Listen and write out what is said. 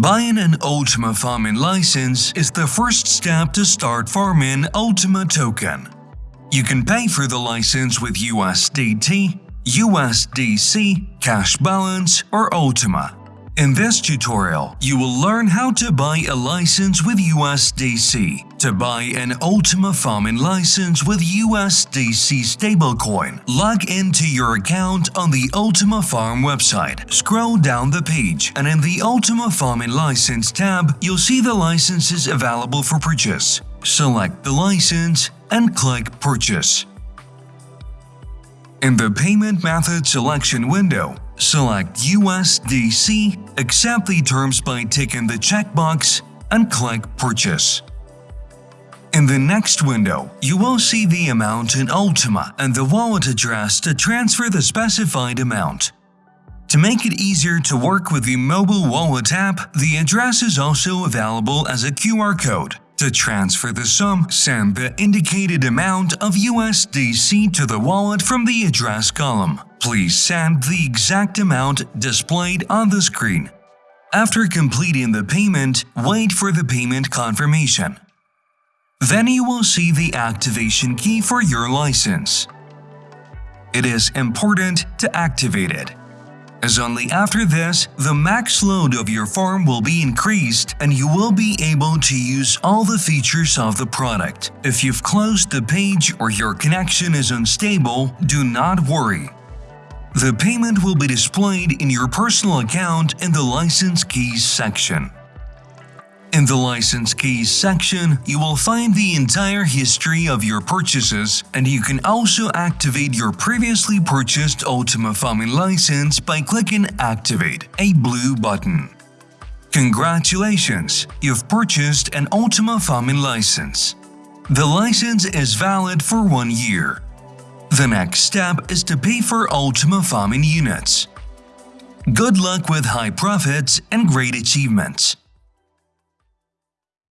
Buying an Ultima farming license is the first step to start farming Ultima token. You can pay for the license with USDT, USDC, Cash Balance, or Ultima. In this tutorial, you will learn how to buy a license with USDC, to buy an Ultima Farming license with USDC stablecoin. Log into your account on the Ultima Farm website. Scroll down the page and in the Ultima Farming license tab, you'll see the licenses available for purchase. Select the license and click Purchase. In the Payment Method selection window, select USDC, accept the terms by ticking the checkbox, and click Purchase. In the next window, you will see the amount in Ultima and the wallet address to transfer the specified amount. To make it easier to work with the mobile wallet app, the address is also available as a QR code. To transfer the sum, send the indicated amount of USDC to the wallet from the address column. Please send the exact amount displayed on the screen. After completing the payment, wait for the payment confirmation. Then you will see the activation key for your license. It is important to activate it as only after this, the max load of your farm will be increased and you will be able to use all the features of the product. If you've closed the page or your connection is unstable, do not worry. The payment will be displayed in your personal account in the License Keys section. In the License Keys section, you will find the entire history of your purchases, and you can also activate your previously purchased Ultima Farming license by clicking Activate, a blue button. Congratulations! You've purchased an Ultima Farming license. The license is valid for one year. The next step is to pay for Ultima Farming units. Good luck with high profits and great achievements!